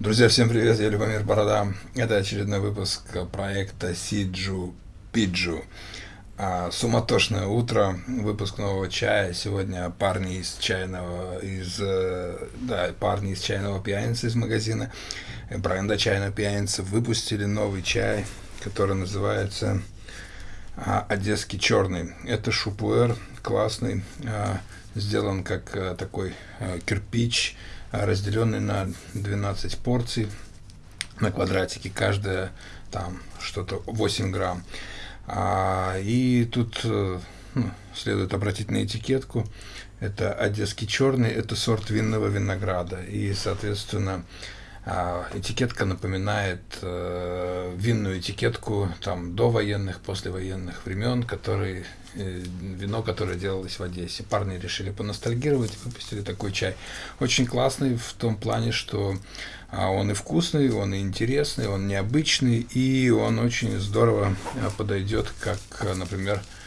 Друзья, всем привет, я Любомир Борода. Это очередной выпуск проекта Сиджу Пиджу. А, суматошное утро, выпуск нового чая. Сегодня парни из чайного, из, э, да, парни из чайного пьяницы из магазина бренда чайного пьяница выпустили новый чай, который называется а, Одесский черный. Это шупуэр классный, а, сделан как а, такой а, кирпич, разделенный на 12 порций на квадратике, каждая там что-то 8 грамм. А, и тут ну, следует обратить на этикетку. Это одесский черный, это сорт винного винограда. И, соответственно, этикетка напоминает э, винную этикетку там до военных, послевоенных времен, которые э, вино, которое делалось в Одессе. Парни решили поностальгировать и выпустили такой чай. Очень классный в том плане, что а, он и вкусный, он и интересный, он необычный, и он очень здорово а, подойдет, как, например, а,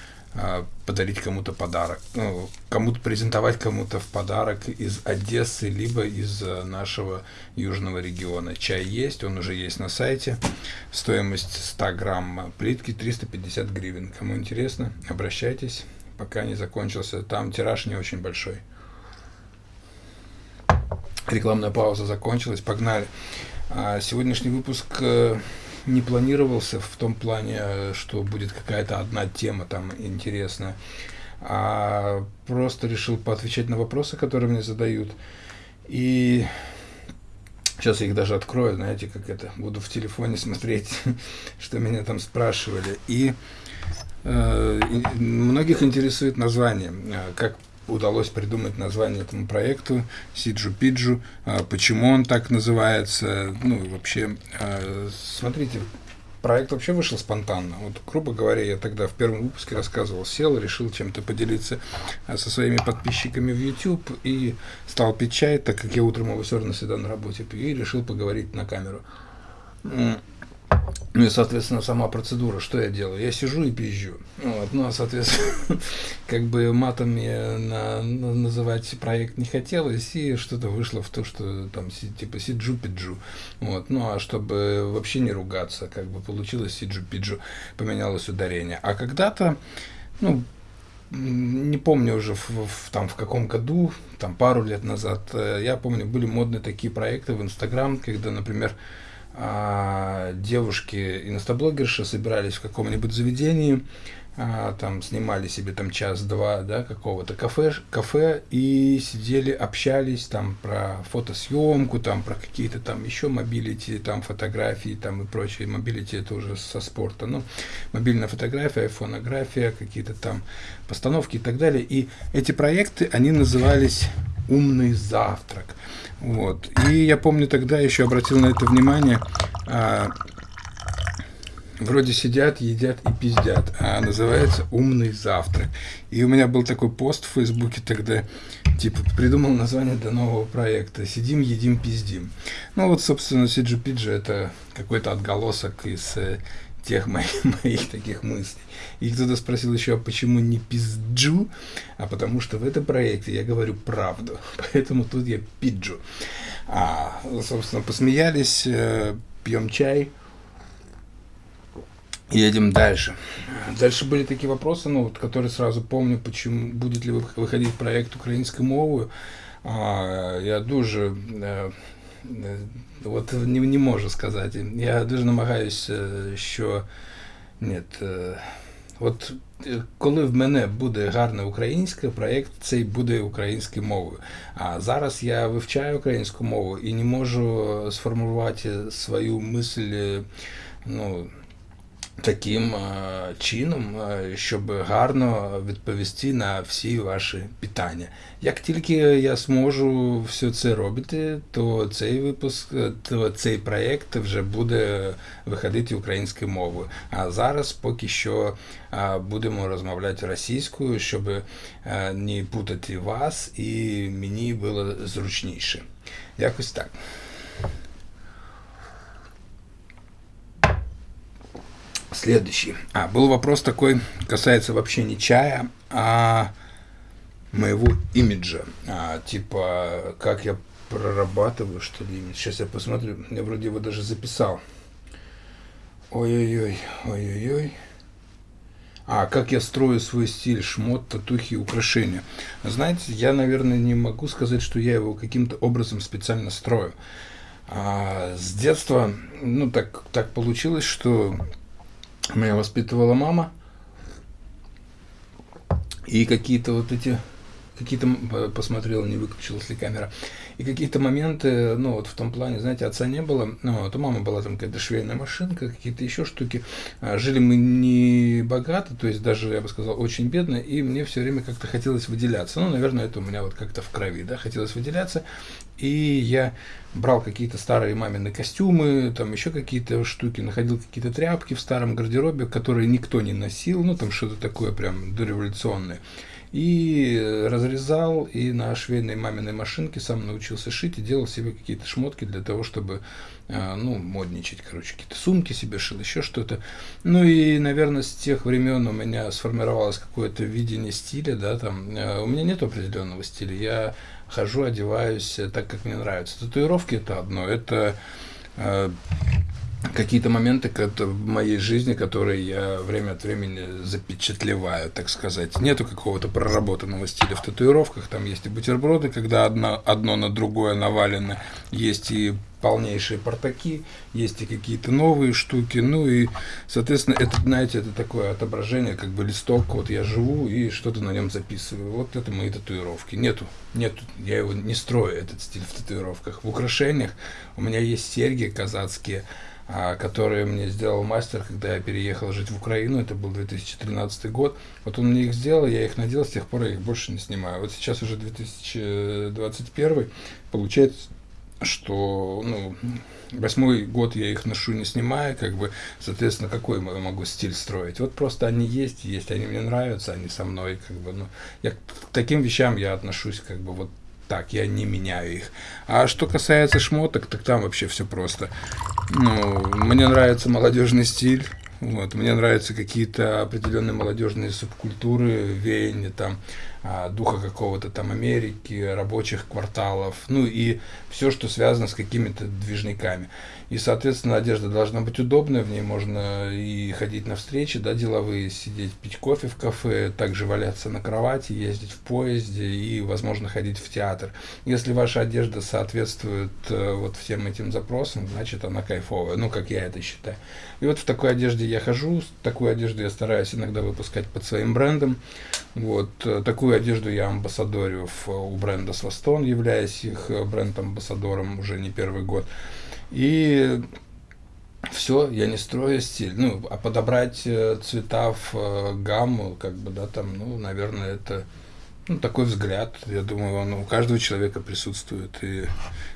подарить кому-то подарок, ну, кому-то презентовать кому-то в подарок из Одессы, либо из э, нашего южного региона. Чай есть, он уже есть на сайте. Стоимость 100 грамм плитки 350 гривен. Кому интересно, обращайтесь, пока не закончился. Там тираж не очень большой. Рекламная пауза закончилась, погнали. А сегодняшний выпуск э, не планировался в том плане, что будет какая-то одна тема там интересная, а просто решил поотвечать на вопросы, которые мне задают. И сейчас я их даже открою, знаете, как это, буду в телефоне смотреть, что меня там спрашивали. И э, многих интересует название, э, как удалось придумать название этому проекту Сиджу Пиджу, а, почему он так называется, ну вообще, а, смотрите, проект вообще вышел спонтанно. Вот, грубо говоря, я тогда в первом выпуске рассказывал, сел, решил чем-то поделиться а, со своими подписчиками в YouTube и стал пить чай, так как я утром его все равно всегда на работе пью, и решил поговорить на камеру. Ну и, соответственно, сама процедура, что я делаю? Я сижу и пизжу. Вот. Ну, а, соответственно, как бы матом мне на, на, называть проект не хотелось, и что-то вышло в то, что там типа сиджу-пиджу. Вот. Ну, а чтобы вообще не ругаться, как бы получилось сиджу-пиджу, поменялось ударение. А когда-то, ну, не помню уже в, в, там в каком году, там пару лет назад, э, я помню, были модные такие проекты в Инстаграм, когда, например, а, девушки инстаблогерши собирались в каком-нибудь заведении, а, там снимали себе там час-два, да, какого-то кафе, кафе и сидели, общались там про фотосъемку, там про какие-то там еще mobility, там фотографии, там и прочее. Mobility это уже со спорта, ну, мобильная фотография, фонография, какие-то там постановки и так далее. И эти проекты, они назывались «Умный завтрак». Вот. И я помню тогда еще обратил на это внимание. А, вроде сидят, едят и пиздят, а называется «Умный завтрак». И у меня был такой пост в Фейсбуке тогда, типа, придумал название для нового проекта «Сидим, едим, пиздим». Ну вот, собственно, Пиджи – это какой-то отголосок из э, тех моих, моих таких мыслей. И кто-то спросил еще, а почему не пизджу? А потому что в этом проекте я говорю правду, поэтому тут я пиджу. А, собственно, посмеялись, э, пьем чай, едем дальше. Дальше были такие вопросы, ну, вот, которые сразу помню, почему будет ли выходить проект українською мовою. А, я дуже От не, не можу сказати. Я дуже намагаюся, що ні, от коли в мене буде гарне українське, проєкт цей буде українською мовою. А зараз я вивчаю українську мову і не можу сформувати свою мисль, ну, таким чином, щоб гарно відповісти на всі ваші питання. Як тільки я зможу все це робити, то цей випуск, то цей проєкт вже буде виходити українською мовою. А зараз поки що будемо розмовляти російською, щоб не путати вас і мені було зручніше. Якось так. Следующий. А, был вопрос такой, касается вообще не чая, а моего имиджа. А, типа, как я прорабатываю, что ли. Сейчас я посмотрю. Я вроде его даже записал. Ой-ой-ой, ой-ой-ой. А, как я строю свой стиль, шмот, татухи, украшения. Знаете, я, наверное, не могу сказать, что я его каким-то образом специально строю. А, с детства, ну, так, так получилось, что меня воспитывала мама. И какие-то вот эти какие-то посмотрел, не выключилась ли камера. И какие-то моменты, ну вот в том плане, знаете, отца не было, ну вот у мамы была там какая-то швейная машинка, какие-то еще штуки. А, жили мы не богато, то есть даже, я бы сказал, очень бедно, и мне все время как-то хотелось выделяться. Ну, наверное, это у меня вот как-то в крови, да, хотелось выделяться. И я брал какие-то старые мамины костюмы, там еще какие-то штуки, находил какие-то тряпки в старом гардеробе, которые никто не носил, ну там что-то такое прям дореволюционное и разрезал, и на швейной маминой машинке сам научился шить и делал себе какие-то шмотки для того, чтобы, э, ну, модничать, короче, какие-то сумки себе шил, еще что-то. Ну и, наверное, с тех времен у меня сформировалось какое-то видение стиля, да, там, э, у меня нет определенного стиля, я хожу, одеваюсь так, как мне нравится. Татуировки это одно, это э, какие-то моменты в моей жизни, которые я время от времени запечатлеваю, так сказать. Нету какого-то проработанного стиля в татуировках. Там есть и бутерброды, когда одно, одно на другое навалено. Есть и полнейшие портаки, есть и какие-то новые штуки. Ну и, соответственно, это, знаете, это такое отображение, как бы листок. Вот я живу и что-то на нем записываю. Вот это мои татуировки. Нету, нету, я его не строю, этот стиль в татуировках. В украшениях у меня есть серьги казацкие, которые мне сделал мастер, когда я переехал жить в Украину, это был 2013 год. Вот он мне их сделал, я их надел, с тех пор я их больше не снимаю. Вот сейчас уже 2021, получается, что ну, восьмой год я их ношу, не снимая, как бы, соответственно, какой я могу стиль строить? Вот просто они есть, есть, они мне нравятся, они со мной, как бы, ну, я к таким вещам я отношусь, как бы, вот так, я не меняю их. А что касается шмоток, так там вообще все просто. Ну, мне нравится молодежный стиль. Вот, мне нравятся какие-то определенные молодежные субкультуры, веяния там, духа какого-то там Америки, рабочих кварталов, ну и все, что связано с какими-то движниками. И, соответственно, одежда должна быть удобная, в ней можно и ходить на встречи, да, деловые, сидеть, пить кофе в кафе, также валяться на кровати, ездить в поезде и, возможно, ходить в театр. Если ваша одежда соответствует э, вот всем этим запросам, значит, она кайфовая, ну, как я это считаю. И вот в такой одежде я хожу, такую одежду я стараюсь иногда выпускать под своим брендом. Вот, э, такую одежду я амбассадорю у бренда Свастон, являясь их э, бренд-амбассадором уже не первый год. И все, я не строю стиль. Ну, а подобрать э, цвета в гамму, как бы, да, там, ну, наверное, это ну, такой взгляд. Я думаю, он у каждого человека присутствует. И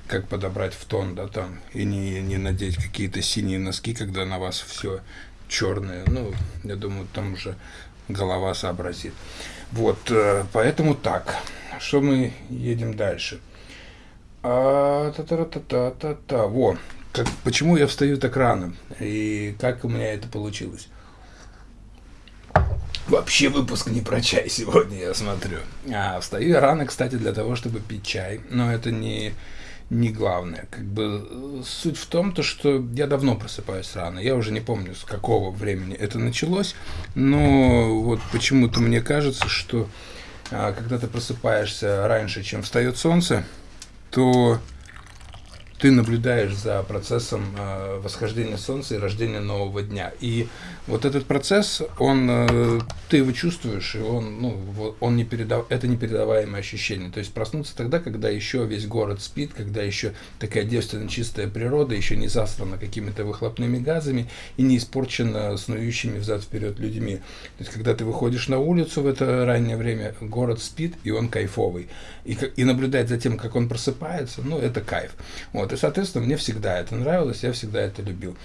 как подобрать в тон, да, там, и не, не надеть какие-то синие носки, когда на вас все черное. Ну, я думаю, там уже голова сообразит. Вот, э, поэтому так. Что мы едем дальше? А, та та та та та та Во. Как, почему я встаю так рано? И как у меня это получилось? Вообще выпуск не про чай сегодня, я смотрю. А, встаю я рано, кстати, для того, чтобы пить чай. Но это не, не главное. Как бы суть в том, то, что я давно просыпаюсь рано. Я уже не помню, с какого времени это началось. Но вот почему-то мне кажется, что а, когда ты просыпаешься раньше, чем встает солнце, то ты наблюдаешь за процессом э, восхождения Солнца и рождения нового дня. И вот этот процесс, он, э, ты его чувствуешь, и он, ну, он не передав, это непередаваемое ощущение. То есть проснуться тогда, когда еще весь город спит, когда еще такая девственно чистая природа, еще не засрана какими-то выхлопными газами и не испорчена снующими взад-вперед людьми. То есть когда ты выходишь на улицу в это раннее время, город спит, и он кайфовый. И, и наблюдать за тем, как он просыпается, ну, это кайф. Вот. И, соответственно, мне всегда это нравилось, я всегда это любил.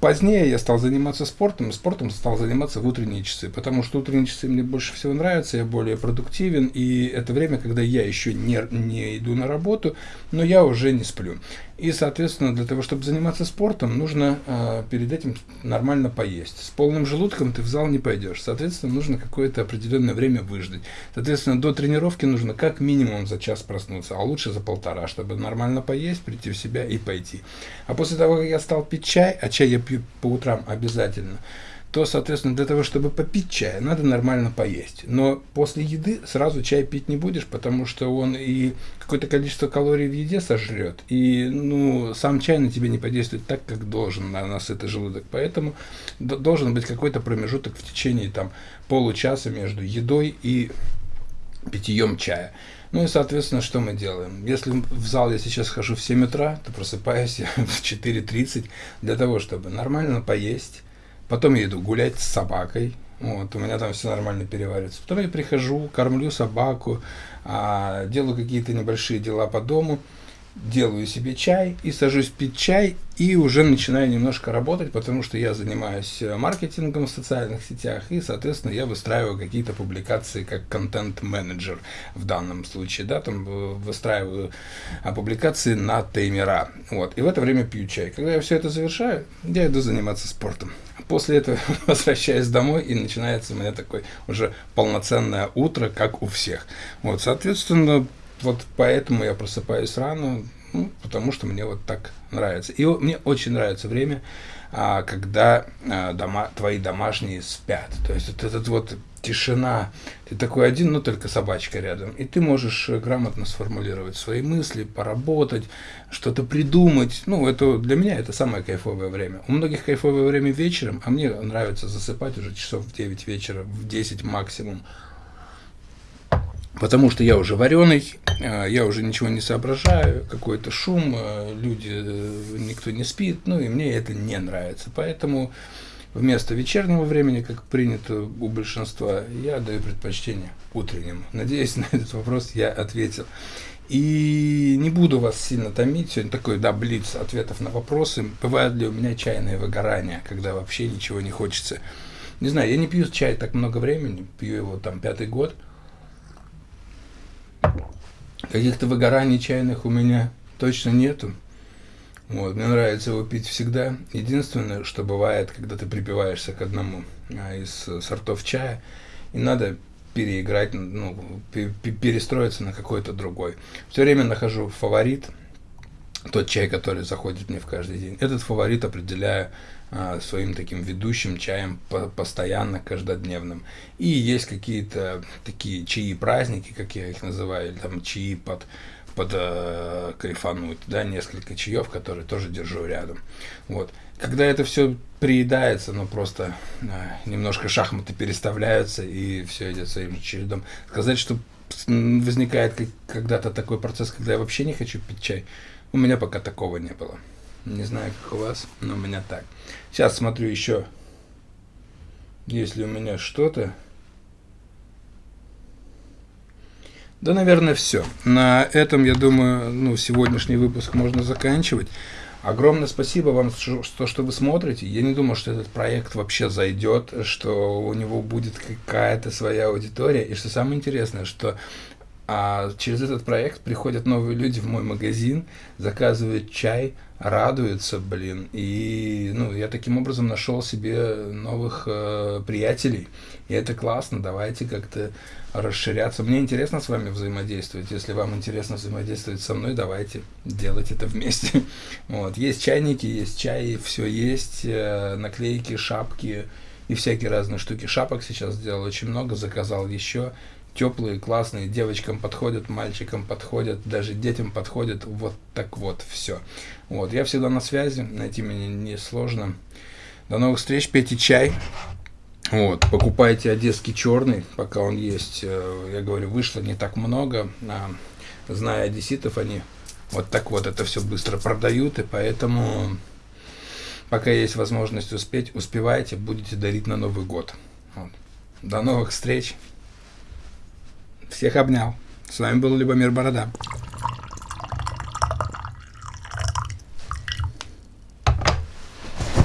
Позднее я стал заниматься спортом, спортом стал заниматься в утренние часы, потому что утренние часы мне больше всего нравятся, я более продуктивен, и это время, когда я еще не, не иду на работу, но я уже не сплю. И, соответственно, для того, чтобы заниматься спортом, нужно э, перед этим нормально поесть. С полным желудком ты в зал не пойдешь. Соответственно, нужно какое-то определенное время выждать. Соответственно, до тренировки нужно как минимум за час проснуться, а лучше за полтора, чтобы нормально поесть, прийти в себя и пойти. А после того, как я стал пить чай, а чай я пью по утрам обязательно, то, соответственно, для того, чтобы попить чай, надо нормально поесть. Но после еды сразу чай пить не будешь, потому что он и какое-то количество калорий в еде сожрет, и ну, сам чай на тебя не подействует так, как должен на насытый желудок. Поэтому должен быть какой-то промежуток в течение там, получаса между едой и питьем чая. Ну и, соответственно, что мы делаем? Если в зал я сейчас хожу в 7 утра, то просыпаюсь я в 4.30 для того, чтобы нормально поесть, Потом я иду гулять с собакой. Вот, у меня там все нормально переваривается. Потом я прихожу, кормлю собаку, а, делаю какие-то небольшие дела по дому делаю себе чай и сажусь пить чай и уже начинаю немножко работать, потому что я занимаюсь э, маркетингом в социальных сетях и, соответственно, я выстраиваю какие-то публикации как контент-менеджер в данном случае, да, там э, выстраиваю а, публикации на таймера, вот, и в это время пью чай. Когда я все это завершаю, я иду заниматься спортом. После этого возвращаюсь домой и начинается у меня такое уже полноценное утро, как у всех. Вот, соответственно, вот поэтому я просыпаюсь рано, ну, потому что мне вот так нравится. И мне очень нравится время, а, когда а, дома, твои домашние спят. То есть вот этот вот тишина, ты такой один, но только собачка рядом, и ты можешь грамотно сформулировать свои мысли, поработать, что-то придумать. Ну, это для меня это самое кайфовое время. У многих кайфовое время вечером, а мне нравится засыпать уже часов в 9 вечера, в 10 максимум потому что я уже вареный, а, я уже ничего не соображаю, какой-то шум, а, люди, э, никто не спит, ну и мне это не нравится. Поэтому вместо вечернего времени, как принято у большинства, я даю предпочтение утреннему. Надеюсь, на этот вопрос я ответил. И не буду вас сильно томить, сегодня такой, да, блиц ответов на вопросы. Бывает ли у меня чайное выгорание, когда вообще ничего не хочется? Не знаю, я не пью чай так много времени, пью его там пятый год – Каких-то выгораний чайных у меня точно нету. Вот, мне нравится его пить всегда. Единственное, что бывает, когда ты припиваешься к одному а, из сортов чая, и надо переиграть, ну, перестроиться на какой-то другой. Все время нахожу фаворит, тот чай, который заходит мне в каждый день. Этот фаворит определяю а, своим таким ведущим чаем по постоянно, каждодневным. И есть какие-то такие чаи-праздники, как я их называю, или там чаи под, под э, кайфануть, да, несколько чаев, которые тоже держу рядом. Вот. Когда это все приедается, ну просто э, немножко шахматы переставляются, и все идет своим чередом. Сказать, что возникает когда-то такой процесс, когда я вообще не хочу пить чай, у меня пока такого не было. Не знаю, как у вас, но у меня так. Сейчас смотрю еще, есть ли у меня что-то. Да, наверное, все. На этом, я думаю, ну, сегодняшний выпуск можно заканчивать. Огромное спасибо вам, что, что вы смотрите. Я не думал, что этот проект вообще зайдет, что у него будет какая-то своя аудитория. И что самое интересное, что а через этот проект приходят новые люди в мой магазин, заказывают чай, радуются, блин. И ну, я таким образом нашел себе новых э, приятелей. И это классно. Давайте как-то расширяться. Мне интересно с вами взаимодействовать. Если вам интересно взаимодействовать со мной, давайте делать это вместе. Вот. Есть чайники, есть чай, все есть. Э, наклейки, шапки и всякие разные штуки. Шапок сейчас сделал очень много, заказал еще теплые, классные, девочкам подходят, мальчикам подходят, даже детям подходят, вот так вот, все. Вот, я всегда на связи, найти меня несложно. До новых встреч, пейте чай. Вот, покупайте одесский черный, пока он есть. Э, я говорю, вышло не так много. А, зная одесситов, они вот так вот это все быстро продают, и поэтому пока есть возможность успеть, успевайте, будете дарить на Новый год. Вот. До новых встреч! Всех обнял. С вами был Любомир Борода.